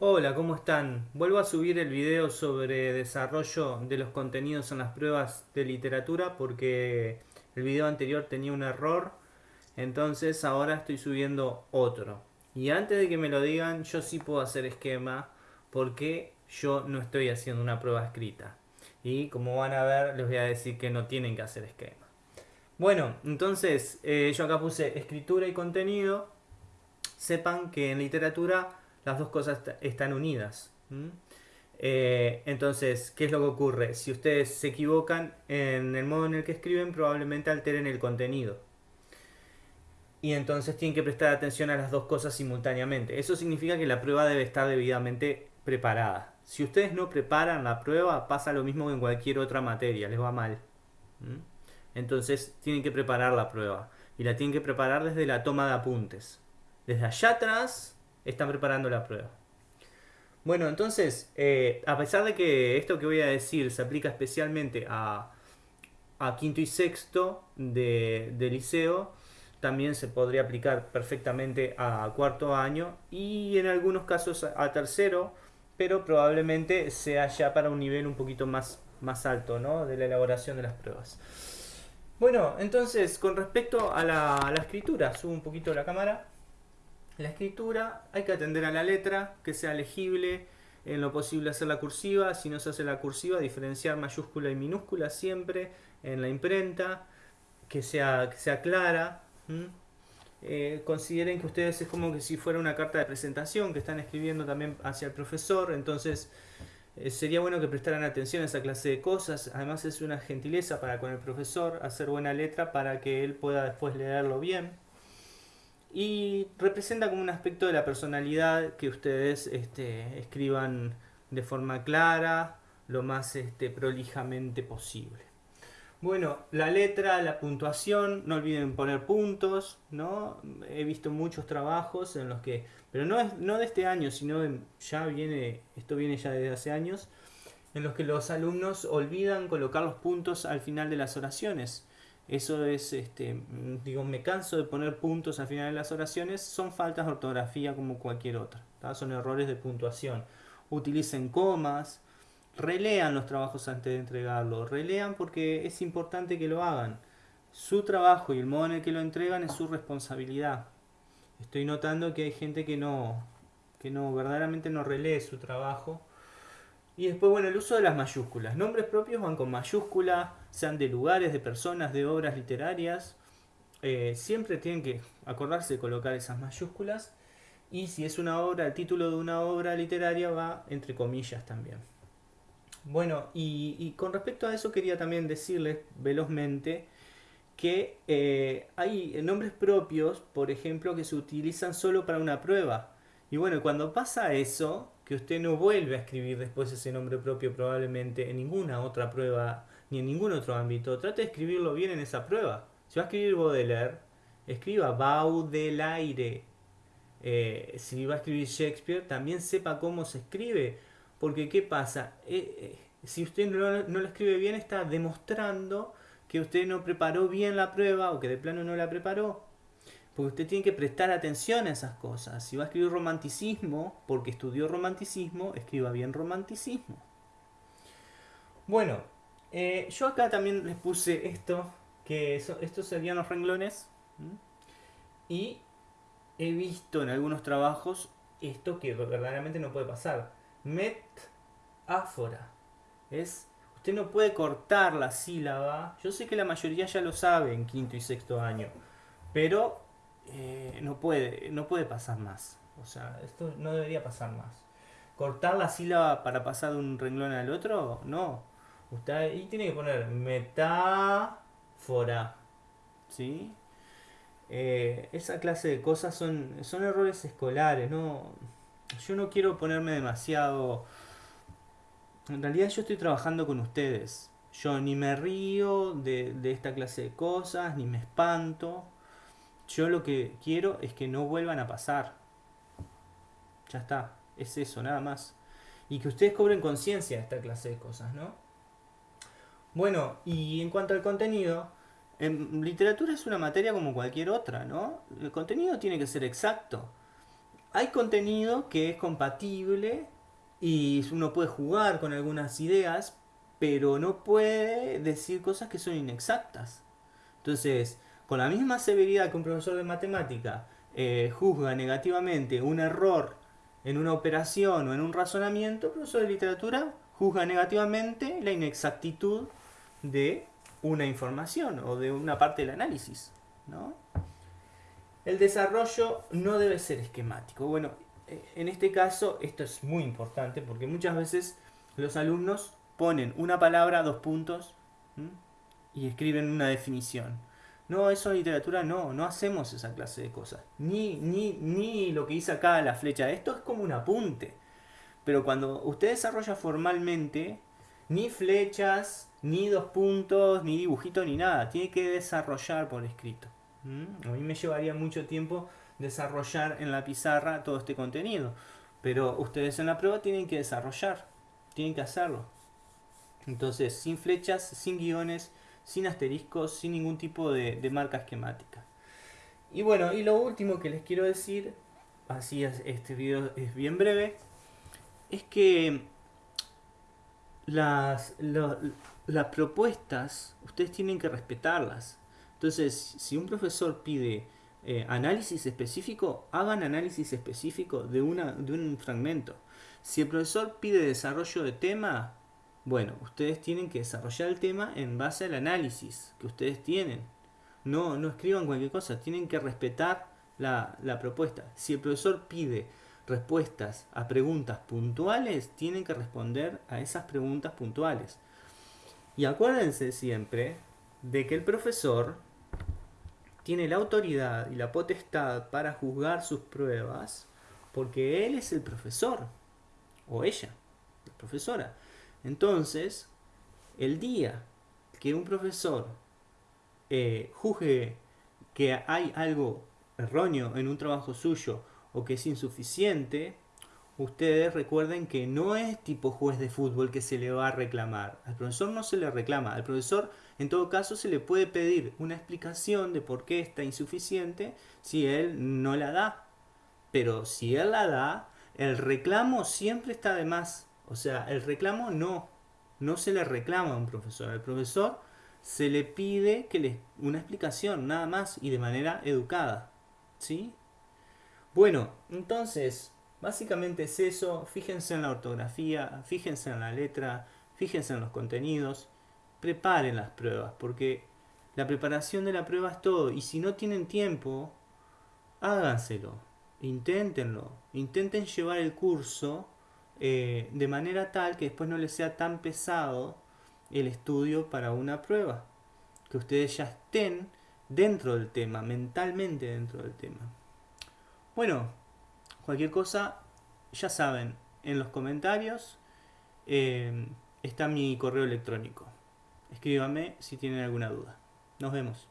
Hola, ¿cómo están? Vuelvo a subir el video sobre desarrollo de los contenidos en las pruebas de literatura porque el video anterior tenía un error, entonces ahora estoy subiendo otro. Y antes de que me lo digan, yo sí puedo hacer esquema porque yo no estoy haciendo una prueba escrita. Y como van a ver, les voy a decir que no tienen que hacer esquema. Bueno, entonces eh, yo acá puse escritura y contenido. Sepan que en literatura las dos cosas están unidas. Eh, entonces, ¿qué es lo que ocurre? Si ustedes se equivocan en el modo en el que escriben, probablemente alteren el contenido. Y entonces tienen que prestar atención a las dos cosas simultáneamente. Eso significa que la prueba debe estar debidamente preparada. Si ustedes no preparan la prueba, pasa lo mismo que en cualquier otra materia, les va mal. Entonces tienen que preparar la prueba. Y la tienen que preparar desde la toma de apuntes. Desde allá atrás están preparando la prueba. Bueno, entonces, eh, a pesar de que esto que voy a decir se aplica especialmente a, quinto y sexto de, liceo, también se podría aplicar perfectamente a cuarto año y en algunos casos a, tercero, pero probablemente sea ya para un nivel un poquito más, más alto ¿no? de la elaboración de las pruebas. Bueno, entonces, con respecto a la, a la escritura, subo un poquito la cámara. La escritura hay que atender a la letra, que sea legible, en lo posible hacer la cursiva, si no se hace la cursiva, diferenciar mayúscula y minúscula siempre en la imprenta, que sea, que sea clara. Eh, consideren que ustedes es como que si fuera una carta de presentación que están escribiendo también hacia el profesor, entonces eh, sería bueno que prestaran atención a esa clase de cosas, además es una gentileza para con el profesor hacer buena letra para que él pueda después leerlo bien y representa como un aspecto de la personalidad que ustedes este, escriban de forma clara, lo más este, prolijamente posible. Bueno, la letra, la puntuación, no olviden poner puntos, ¿no? He visto muchos trabajos en los que, pero no, es, no de este año, sino ya viene, esto viene ya desde hace años, en los que los alumnos olvidan colocar los puntos al final de las oraciones. Eso es, este, digo, me canso de poner puntos al final de las oraciones, son faltas de ortografía como cualquier otra, son errores de puntuación. Utilicen comas, relean los trabajos antes de entregarlo, relean porque es importante que lo hagan. Su trabajo y el modo en el que lo entregan es su responsabilidad. Estoy notando que hay gente que no, que no, verdaderamente no relee su trabajo y después, bueno, el uso de las mayúsculas. Nombres propios van con mayúscula, sean de lugares, de personas, de obras literarias. Eh, siempre tienen que acordarse de colocar esas mayúsculas. Y si es una obra, el título de una obra literaria va entre comillas también. Bueno, y, con respecto a eso quería también decirles velozmente que eh, hay nombres propios, por ejemplo, que se utilizan solo para una prueba. Y bueno, cuando pasa eso, que usted no vuelve a escribir después ese nombre propio probablemente en ninguna otra prueba ni en ningún otro ámbito, trate de escribirlo bien en esa prueba. Si va a escribir Baudelaire, escriba Baudelaire. Eh, si va a escribir Shakespeare, también sepa cómo se escribe. Porque ¿qué pasa? Eh, eh, si usted no, no lo escribe bien, está demostrando que usted no preparó bien la prueba o que de plano no la preparó. Porque usted tiene que prestar atención a esas cosas. Si va a escribir romanticismo, porque estudió romanticismo, escriba bien romanticismo. Bueno, eh, yo acá también les puse esto, que estos serían los renglones. Y he visto en algunos trabajos esto que verdaderamente no puede pasar. Metáfora. Es, usted no puede cortar la sílaba. Yo sé que la mayoría ya lo sabe en quinto y sexto año. Pero eh, no, puede, no puede pasar más. O sea, esto no debería pasar más. Cortar la sílaba para pasar de un renglón al otro, no. Usted ahí tiene que poner metáfora. ¿Sí? Eh, esa clase de cosas son, son errores escolares, no. Yo no quiero ponerme demasiado. En realidad yo estoy trabajando con ustedes. Yo ni me río de, de esta clase de cosas, ni me espanto. Yo lo que quiero es que no vuelvan a pasar. Ya está, es eso, nada más. Y que ustedes cobren conciencia de esta clase de cosas, ¿no? Bueno, y en cuanto al contenido, en literatura es una materia como cualquier otra, ¿no? El contenido tiene que ser exacto. hay contenido que es compatible y uno puede jugar con algunas ideas, pero no puede decir cosas que son inexactas. Entonces, con la misma severidad que un profesor de matemática eh, juzga negativamente un error en una operación o en un razonamiento, el profesor de literatura juzga negativamente la inexactitud de una información o de una parte del análisis. ¿no? El desarrollo no debe ser esquemático. Bueno, eh, en este caso esto es muy importante porque muchas veces los alumnos ponen una palabra, dos puntos y escriben una definición. No, eso en literatura no, no hacemos esa clase de cosas. Ni, ni, ni lo que dice acá la flecha. Esto es como un apunte. Pero cuando usted desarrolla formalmente, ni flechas, ni dos puntos, ni dibujito, ni nada. Tiene que desarrollar por escrito. A mí me llevaría mucho tiempo desarrollar en la pizarra todo este contenido. Pero ustedes en la prueba tienen que desarrollar. Tienen que hacerlo. Entonces, sin flechas, sin guiones, sin asteriscos, sin ningún tipo de, marca esquemática. Y bueno, y lo último que les quiero decir, así este video es bien breve, es que las, las propuestas ustedes tienen que respetarlas. Entonces, si un profesor pide eh, análisis específico, hagan análisis específico de, una, de un fragmento. Si el profesor pide desarrollo de tema, bueno, ustedes tienen que desarrollar el tema en base al análisis que ustedes tienen. No, no escriban cualquier cosa, tienen que respetar la, la propuesta. Si el profesor pide respuestas a preguntas puntuales, tienen que responder a esas preguntas puntuales. Y acuérdense siempre de que el profesor tiene la autoridad y la potestad para juzgar sus pruebas porque él es el profesor o ella, la profesora. Entonces, el día que un profesor eh, juzgue que hay algo erróneo en un trabajo suyo o que es insuficiente, ustedes recuerden que no es tipo juez de fútbol que se le va a reclamar. Al profesor no se le reclama. Al profesor, en todo caso, se le puede pedir una explicación de por qué está insuficiente si él no la da. Pero si él la da, el reclamo siempre está de más. O sea, el reclamo no, no se le reclama a un profesor. Al profesor se le pide que le, una explicación, nada más, y de manera educada. ¿Sí? Bueno, entonces, básicamente es eso. Fíjense en la ortografía, fíjense en la letra, fíjense en los contenidos. Preparen las pruebas, porque la preparación de la prueba es todo. Y si no tienen tiempo, háganselo. Inténtenlo. Intenten llevar el curso eh, de manera tal que después no les sea tan pesado el estudio para una prueba. Que ustedes ya estén dentro del tema, mentalmente dentro del tema. Bueno, cualquier cosa, ya saben, en los comentarios eh, está mi correo electrónico. Escríbame si tienen alguna duda. Nos vemos.